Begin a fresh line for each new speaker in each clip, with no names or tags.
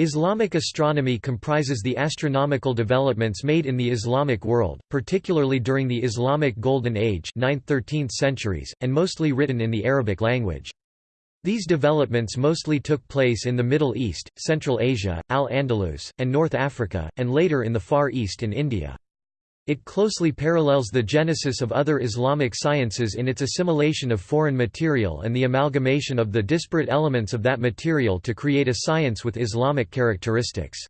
Islamic astronomy comprises the astronomical developments made in the Islamic world, particularly during the Islamic Golden Age 9th–13th centuries, and mostly written in the Arabic language. These developments mostly took place in the Middle East, Central Asia, Al-Andalus, and North Africa, and later in the Far East and India. It closely parallels the genesis of other Islamic sciences in its assimilation of foreign material and the amalgamation of the disparate elements of that material to create a science with Islamic characteristics.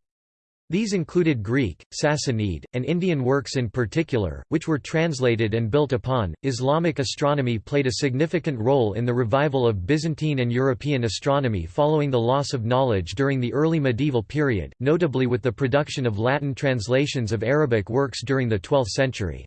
These included Greek, Sassanid, and Indian works in particular, which were translated and built upon. Islamic astronomy played a significant role in the revival of Byzantine and European astronomy following the loss of knowledge during the early medieval period, notably with the production of Latin translations of Arabic works during the 12th century.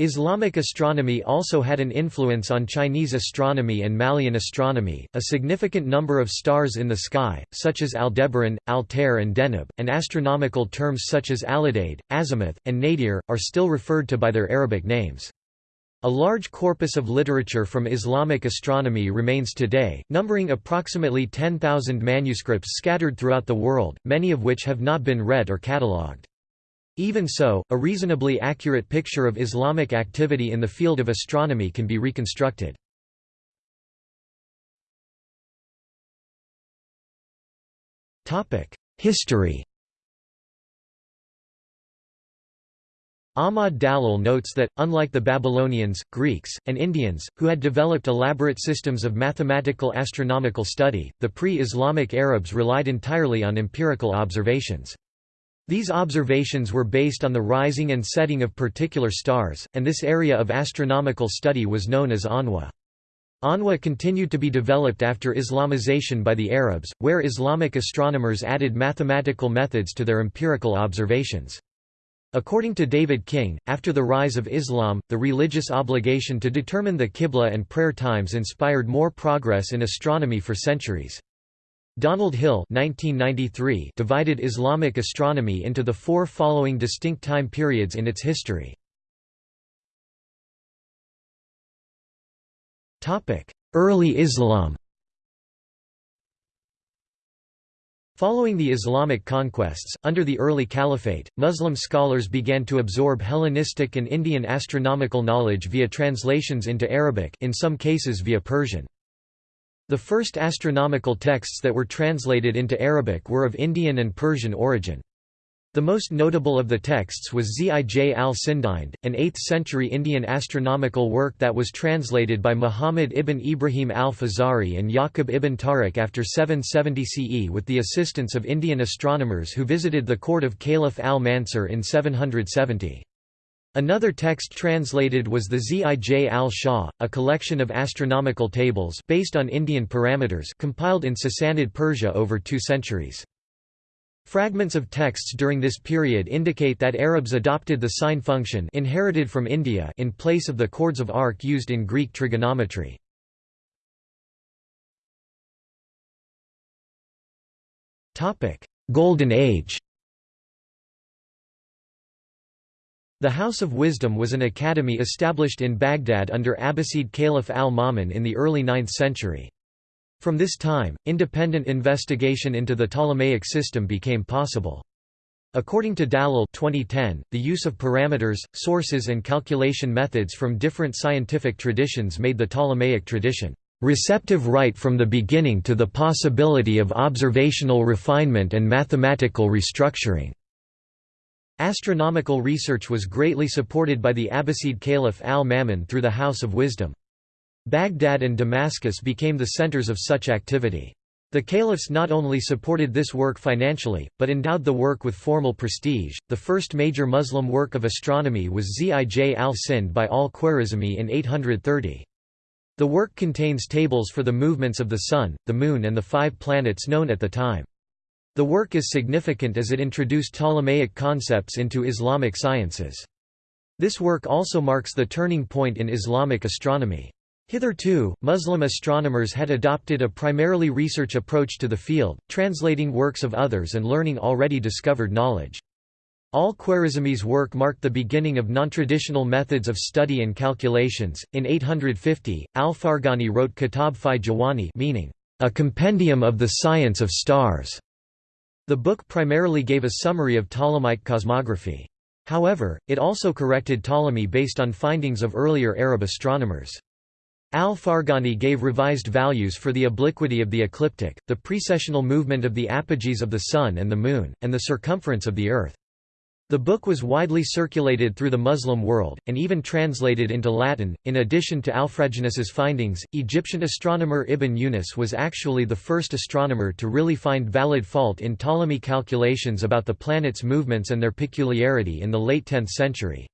Islamic astronomy also had an influence on Chinese astronomy and Malian astronomy. A significant number of stars in the sky, such as Aldebaran, Altair, and Deneb, and astronomical terms such as Alidade, Azimuth, and Nadir, are still referred to by their Arabic names. A large corpus of literature from Islamic astronomy remains today, numbering approximately 10,000 manuscripts scattered throughout the world, many of which have not been read or catalogued. Even so, a reasonably accurate picture of Islamic activity in the field of astronomy can be reconstructed. History Ahmad Dalal notes that, unlike the Babylonians, Greeks, and Indians, who had developed elaborate systems of mathematical astronomical study, the pre-Islamic Arabs relied entirely on empirical observations. These observations were based on the rising and setting of particular stars, and this area of astronomical study was known as Anwa. Anwa continued to be developed after Islamization by the Arabs, where Islamic astronomers added mathematical methods to their empirical observations. According to David King, after the rise of Islam, the religious obligation to determine the Qibla and prayer times inspired more progress in astronomy for centuries. Donald Hill 1993 divided Islamic astronomy into the four following distinct time periods in its history. Early Islam Following the Islamic conquests, under the early Caliphate, Muslim scholars began to absorb Hellenistic and Indian astronomical knowledge via translations into Arabic in some cases via Persian. The first astronomical texts that were translated into Arabic were of Indian and Persian origin. The most notable of the texts was Zij al-Sindhind, an 8th-century Indian astronomical work that was translated by Muhammad ibn Ibrahim al-Fazari and Yaqub ibn Tariq after 770 CE with the assistance of Indian astronomers who visited the court of Caliph al-Mansur in 770. Another text translated was the Zij al-Shah, a collection of astronomical tables based on Indian parameters compiled in Sassanid Persia over two centuries. Fragments of texts during this period indicate that Arabs adopted the sine function inherited from India in place of the chords of arc used in Greek trigonometry. Golden Age The House of Wisdom was an academy established in Baghdad under Abbasid Caliph al-Ma'mun in the early 9th century. From this time, independent investigation into the Ptolemaic system became possible. According to Dalal 2010, the use of parameters, sources and calculation methods from different scientific traditions made the Ptolemaic tradition receptive right from the beginning to the possibility of observational refinement and mathematical restructuring. Astronomical research was greatly supported by the Abbasid Caliph al-Ma'mun through the House of Wisdom. Baghdad and Damascus became the centers of such activity. The caliphs not only supported this work financially, but endowed the work with formal prestige. The first major Muslim work of astronomy was Zij al-Sind by al-Khwarizmi in 830. The work contains tables for the movements of the Sun, the Moon and the five planets known at the time. The work is significant as it introduced Ptolemaic concepts into Islamic sciences. This work also marks the turning point in Islamic astronomy. Hitherto, Muslim astronomers had adopted a primarily research approach to the field, translating works of others and learning already discovered knowledge. Al-Khwarizmi's work marked the beginning of non-traditional methods of study and calculations. In 850, Al-Farghani wrote Kitab fi Jawami meaning, a compendium of the science of stars. The book primarily gave a summary of Ptolemaic cosmography. However, it also corrected Ptolemy based on findings of earlier Arab astronomers. Al-Farghani gave revised values for the obliquity of the ecliptic, the precessional movement of the apogees of the Sun and the Moon, and the circumference of the Earth. The book was widely circulated through the Muslim world, and even translated into Latin. In addition to Alfraganus's findings, Egyptian astronomer Ibn Yunus was actually the first astronomer to really find valid fault in Ptolemy calculations about the planets' movements and their peculiarity in the late 10th century.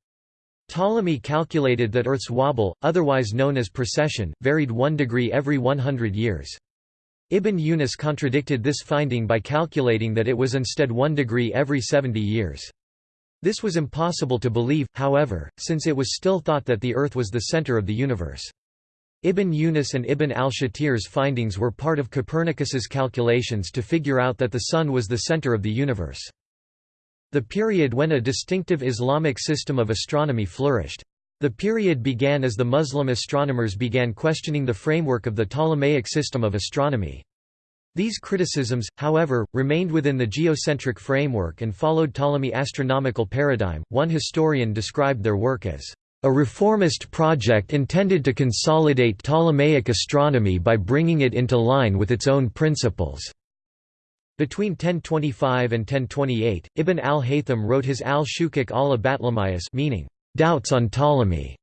Ptolemy calculated that Earth's wobble, otherwise known as precession, varied 1 degree every 100 years. Ibn Yunus contradicted this finding by calculating that it was instead 1 degree every 70 years. This was impossible to believe, however, since it was still thought that the Earth was the center of the universe. Ibn Yunus and Ibn al-Shatir's findings were part of Copernicus's calculations to figure out that the Sun was the center of the universe. The period when a distinctive Islamic system of astronomy flourished. The period began as the Muslim astronomers began questioning the framework of the Ptolemaic system of astronomy. These criticisms, however, remained within the geocentric framework and followed Ptolemy astronomical paradigm. One historian described their work as a reformist project intended to consolidate Ptolemaic astronomy by bringing it into line with its own principles. Between 1025 and 1028, Ibn al-Haytham wrote his al-Shukuk al-Batlamiyas meaning, "...doubts on Ptolemy",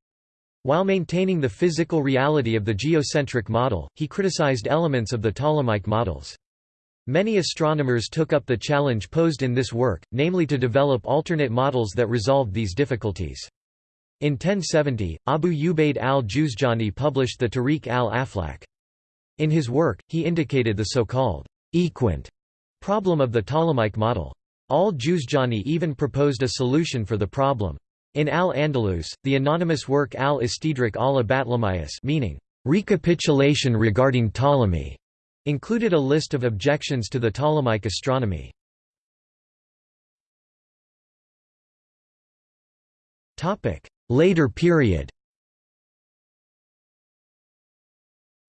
while maintaining the physical reality of the geocentric model, he criticized elements of the Ptolemaic models. Many astronomers took up the challenge posed in this work, namely to develop alternate models that resolved these difficulties. In 1070, Abu Ubaid al-Juzjani published the Tariq al-Aflak. In his work, he indicated the so-called equant problem of the Ptolemaic model. Al-Juzjani even proposed a solution for the problem. In Al-Andalus, the anonymous work Al-Istidrak al-Batlamiyas meaning, recapitulation regarding Ptolemy, included a list of objections to the Ptolemaic astronomy. Later period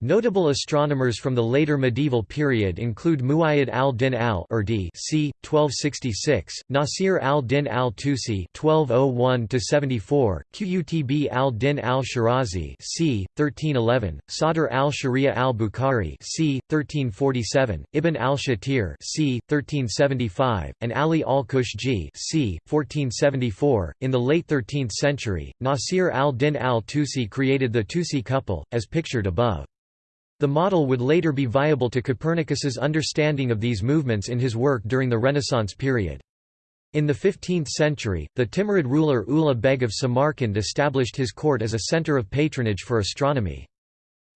Notable astronomers from the later medieval period include Muayyad al-Din al-Urdi c. 1266, Nasir al-Din al-Tusi (1201–74), Qutb al-Din al-Shirazi c. 1311, Sadr al-Sharia al-Bukhari c. 1347, Ibn al-Shatir c. 1375, and Ali al-Kushji c. 1474. In the late 13th century, Nasir al-Din al-Tusi created the Tusi couple, as pictured above. The model would later be viable to Copernicus's understanding of these movements in his work during the Renaissance period. In the 15th century, the Timurid ruler Ulugh Beg of Samarkand established his court as a center of patronage for astronomy.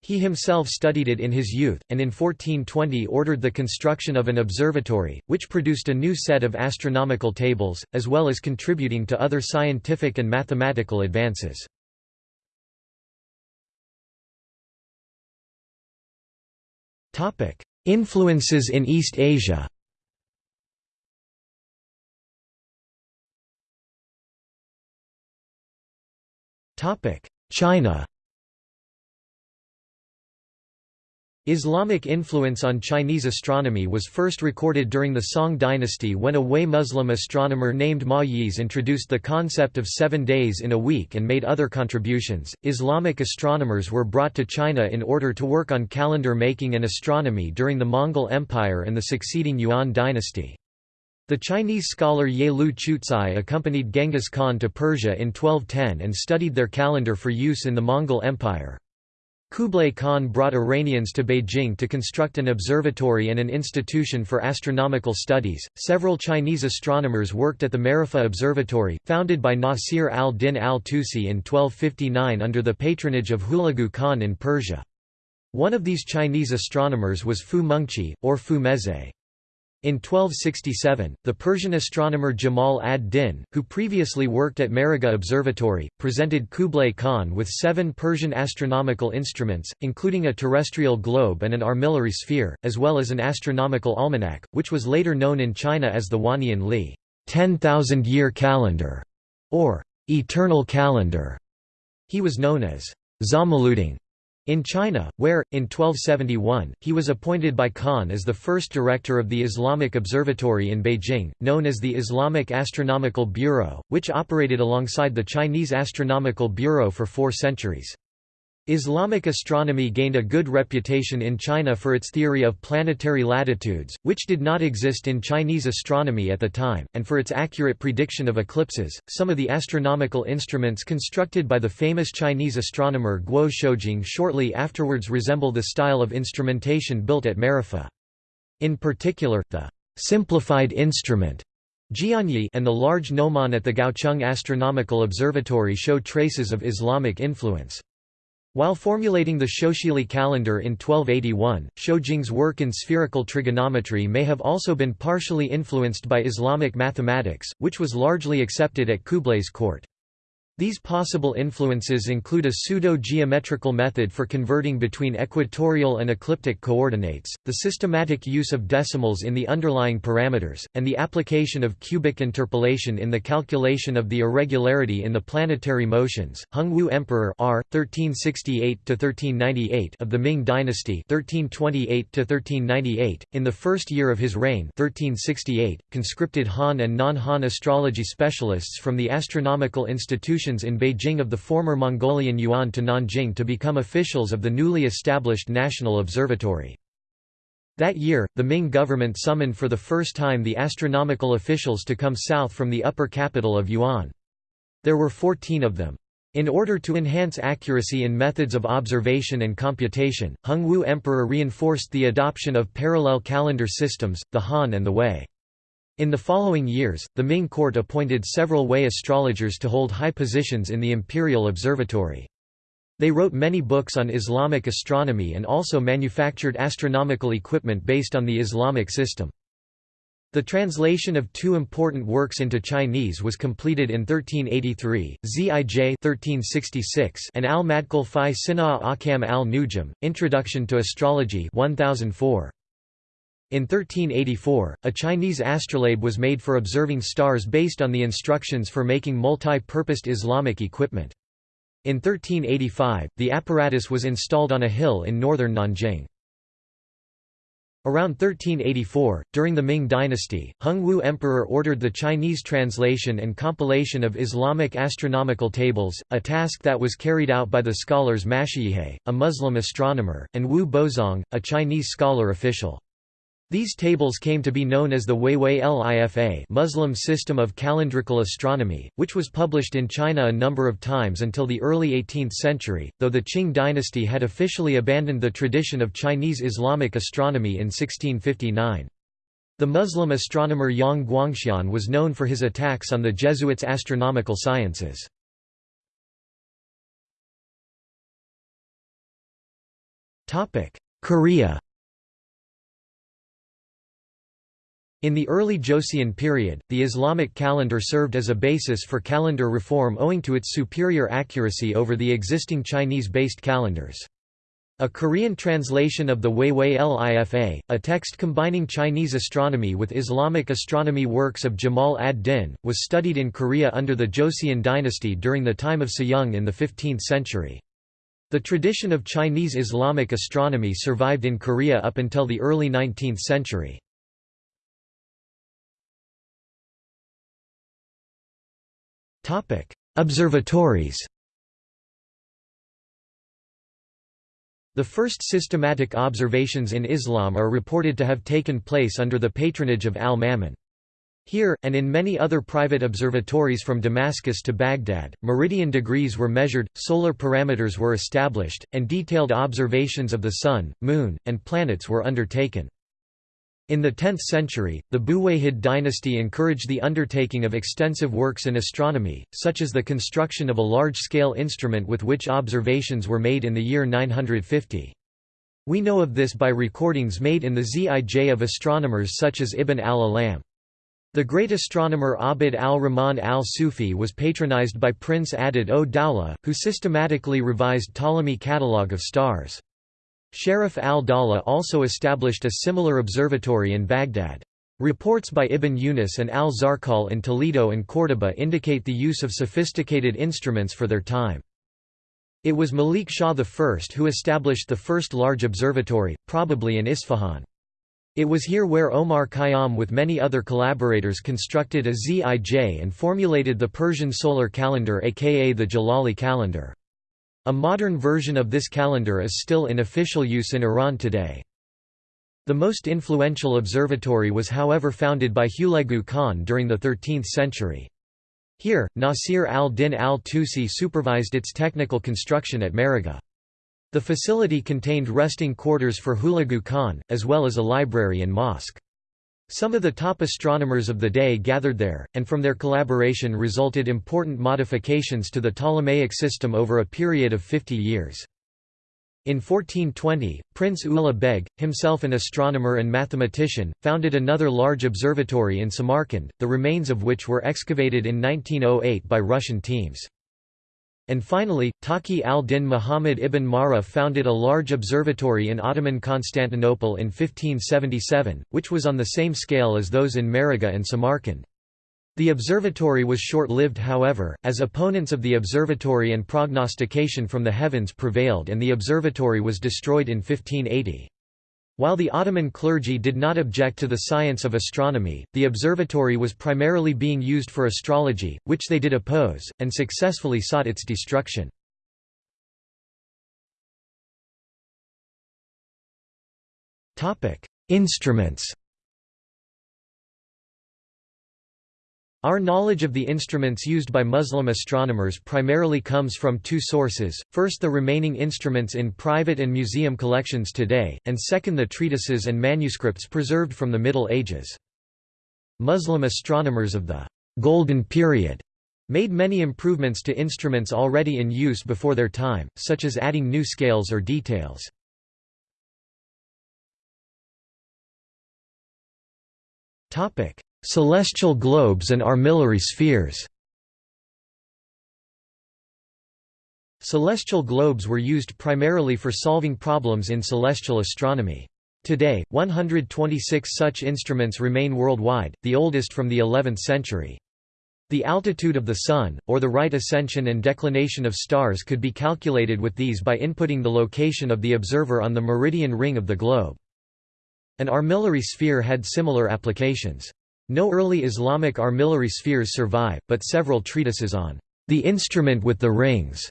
He himself studied it in his youth, and in 1420 ordered the construction of an observatory, which produced a new set of astronomical tables, as well as contributing to other scientific and mathematical advances. Influences in East Asia. China Islamic influence on Chinese astronomy was first recorded during the Song dynasty when a Hui Muslim astronomer named Ma Yize introduced the concept of seven days in a week and made other contributions. Islamic astronomers were brought to China in order to work on calendar making and astronomy during the Mongol Empire and the succeeding Yuan dynasty. The Chinese scholar Yelü Chucai accompanied Genghis Khan to Persia in 1210 and studied their calendar for use in the Mongol Empire. Kublai Khan brought Iranians to Beijing to construct an observatory and an institution for astronomical studies. Several Chinese astronomers worked at the Maragheh Observatory, founded by Nasir al-Din al-Tusi in 1259 under the patronage of Hulagu Khan in Persia. One of these Chinese astronomers was Fu Mengqi, or Fu Mezhai. In 1267, the Persian astronomer Jamal ad-Din, who previously worked at Maragheh Observatory, presented Kublai Khan with seven Persian astronomical instruments, including a terrestrial globe and an armillary sphere, as well as an astronomical almanac, which was later known in China as the Wannian Li 10,000-year calendar, or eternal calendar. He was known as Zamaluding In China, where, in 1271, he was appointed by Khan as the first director of the Islamic Observatory in Beijing, known as the Islamic Astronomical Bureau, which operated alongside the Chinese Astronomical Bureau for four centuries. Islamic astronomy gained a good reputation in China for its theory of planetary latitudes, which did not exist in Chinese astronomy at the time, and for its accurate prediction of eclipses. Some of the astronomical instruments constructed by the famous Chinese astronomer Guo Shoujing shortly afterwards resemble the style of instrumentation built at Maragheh. In particular, the simplified instrument Jianyi and the large gnomon at the Gaocheng Astronomical Observatory show traces of Islamic influence. While formulating the Shoushili calendar in 1281, Shoujing's work in spherical trigonometry may have also been partially influenced by Islamic mathematics, which was largely accepted at Kublai's court. These possible influences include a pseudo-geometrical method for converting between equatorial and ecliptic coordinates, the systematic use of decimals in the underlying parameters, and the application of cubic interpolation in the calculation of the irregularity in the planetary motions. Hongwu Emperor R. 1368-1398 of the Ming Dynasty 1328-1398, in the first year of his reign 1368, conscripted Han and non-Han astrology specialists from the Astronomical Institution in Beijing of the former Mongolian Yuan to Nanjing to become officials of the newly established National Observatory. That year, the Ming government summoned for the first time the astronomical officials to come south from the upper capital of Yuan. There were 14 of them. In order to enhance accuracy in methods of observation and computation, Hongwu Emperor reinforced the adoption of parallel calendar systems, the Han and the Hui. In the following years, the Ming court appointed several Hui astrologers to hold high positions in the imperial observatory. They wrote many books on Islamic astronomy and also manufactured astronomical equipment based on the Islamic system. The translation of two important works into Chinese was completed in 1383, Zij 1366 and Al-Madkhal fi Sinaa Ahkam al-Nujum, Introduction to Astrology 1004. In 1384, a Chinese astrolabe was made for observing stars based on the instructions for making multi-purposed Islamic equipment. In 1385, the apparatus was installed on a hill in northern Nanjing. Around 1384, during the Ming dynasty, Hongwu Emperor ordered the Chinese translation and compilation of Islamic astronomical tables, a task that was carried out by the scholars Mashihe, a Muslim astronomer, and Wu Bozong, a Chinese scholar official. These tables came to be known as the Huihui Lifa Muslim system of calendrical astronomy, which was published in China a number of times until the early 18th century, though the Qing dynasty had officially abandoned the tradition of Chinese Islamic astronomy in 1659. The Muslim astronomer Yang Guangxian was known for his attacks on the Jesuits' astronomical sciences. Korea In the early Joseon period, the Islamic calendar served as a basis for calendar reform owing to its superior accuracy over the existing Chinese-based calendars. A Korean translation of the Huihui Lifa, a text combining Chinese astronomy with Islamic astronomy works of Jamal ad-Din, was studied in Korea under the Joseon dynasty during the time of Sejong in the 15th century. The tradition of Chinese Islamic astronomy survived in Korea up until the early 19th century. Observatories The first systematic observations in Islam are reported to have taken place under the patronage of al-Ma'mun. Here, and in many other private observatories from Damascus to Baghdad, meridian degrees were measured, solar parameters were established, and detailed observations of the Sun, Moon, and planets were undertaken. In the 10th century, the Buwayhid dynasty encouraged the undertaking of extensive works in astronomy, such as the construction of a large-scale instrument with which observations were made in the year 950. We know of this by recordings made in the Zij of astronomers such as Ibn al-Alam. The great astronomer Abd al-Rahman al-Sufi was patronized by Prince Adud al-Dawla, who systematically revised Ptolemy catalogue of stars. Sharaf al-Dawla also established a similar observatory in Baghdad. Reports by Ibn Yunus and al-Zarqal in Toledo and Córdoba indicate the use of sophisticated instruments for their time. It was Malik Shah I who established the first large observatory, probably in Isfahan. It was here where Omar Khayyam with many other collaborators constructed a Zij and formulated the Persian solar calendar aka the Jalali calendar. A modern version of this calendar is still in official use in Iran today. The most influential observatory was however founded by Hulagu Khan during the 13th century. Here, Nasir al-Din al-Tusi supervised its technical construction at Maragheh. The facility contained resting quarters for Hulagu Khan, as well as a library and mosque. Some of the top astronomers of the day gathered there, and from their collaboration resulted important modifications to the Ptolemaic system over a period of 50 years. In 1420, Prince Ulugh Beg, himself an astronomer and mathematician, founded another large observatory in Samarkand, the remains of which were excavated in 1908 by Russian teams. And finally, Taqi al-Din Muhammad ibn Marra founded a large observatory in Ottoman Constantinople in 1577, which was on the same scale as those in Maragheh and Samarkand. The observatory was short-lived however, as opponents of the observatory and prognostication from the heavens prevailed and the observatory was destroyed in 1580. While the Ottoman clergy did not object to the science of astronomy, the observatory was primarily being used for astrology, which they did oppose, and successfully sought its destruction. Instruments Our knowledge of the instruments used by Muslim astronomers primarily comes from two sources, first the remaining instruments in private and museum collections today, and second the treatises and manuscripts preserved from the Middle Ages. Muslim astronomers of the «Golden Period» made many improvements to instruments already in use before their time, such as adding new scales or details. Topic Celestial globes and armillary spheres Celestial globes were used primarily for solving problems in celestial astronomy. Today, 126 such instruments remain worldwide, the oldest from the 11th century. The altitude of the Sun, or the right ascension and declination of stars could be calculated with these by inputting the location of the observer on the meridian ring of the globe. An armillary sphere had similar applications. No early Islamic armillary spheres survive, but several treatises on the instrument with the rings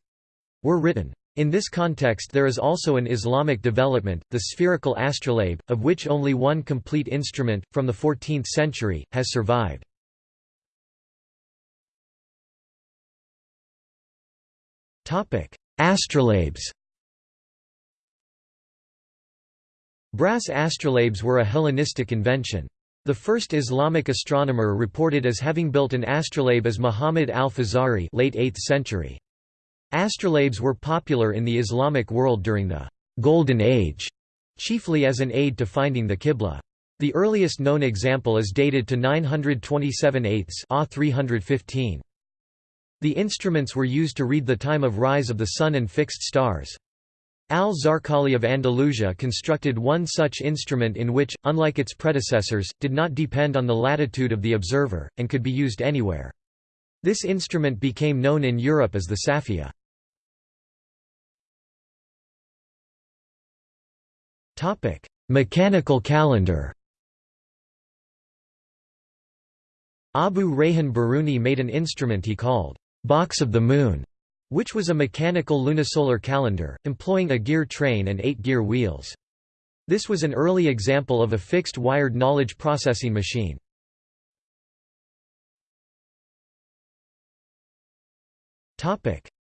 were written. In this context there is also an Islamic development, the spherical astrolabe, of which only one complete instrument, from the 14th century, has survived. Astrolabes Brass astrolabes were a Hellenistic invention. The first Islamic astronomer reported as having built an astrolabe is Muhammad al-Fazari late 8th century. Astrolabes were popular in the Islamic world during the «Golden Age», chiefly as an aid to finding the Qibla. The earliest known example is dated to 927 eighths 315. The instruments were used to read the time of rise of the sun and fixed stars. Al-Zarqali of Andalusia constructed one such instrument in which, unlike its predecessors, did not depend on the latitude of the observer, and could be used anywhere. This instrument became known in Europe as the Safia. Mechanical calendar Abu Rayhan Biruni made an instrument he called, "'Box of the Moon' which was a mechanical lunisolar calendar, employing a gear train and eight gear wheels. This was an early example of a fixed wired knowledge processing machine.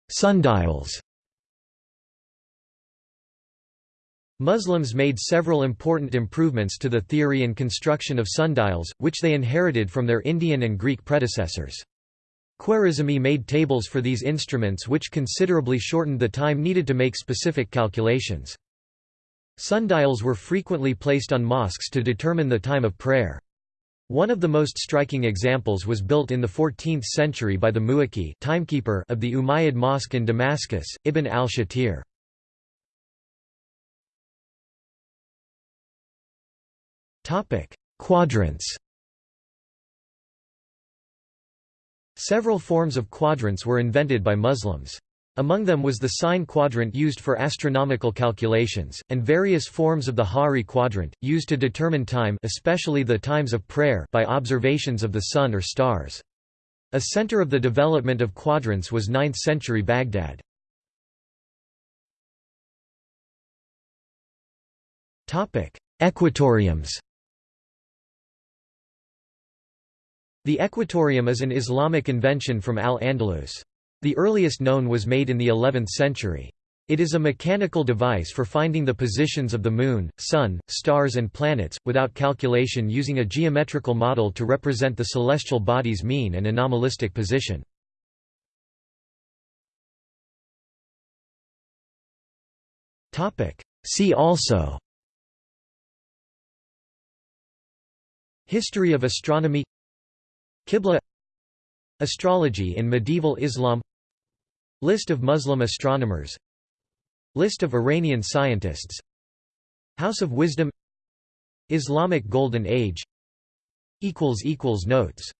Sundials Muslims made several important improvements to the theory and construction of sundials, which they inherited from their Indian and Greek predecessors. Khwarizmi made tables for these instruments which considerably shortened the time needed to make specific calculations. Sundials were frequently placed on mosques to determine the time of prayer. One of the most striking examples was built in the 14th century by the muwaqqit timekeeper of the Umayyad Mosque in Damascus, Ibn al-Shatir. Quadrants Several forms of quadrants were invented by Muslims. Among them was the sine quadrant used for astronomical calculations, and various forms of the Ha'ri quadrant, used to determine time especially the times of prayer by observations of the sun or stars. A center of the development of quadrants was 9th-century Baghdad. Equatoriums The equatorium is an Islamic invention from Al-Andalus. The earliest known was made in the 11th century. It is a mechanical device for finding the positions of the Moon, Sun, stars and planets, without calculation using a geometrical model to represent the celestial body's mean and anomalistic position. See also History of astronomy Qibla Astrology in medieval Islam List of Muslim astronomers List of Iranian scientists House of Wisdom Islamic Golden Age Notes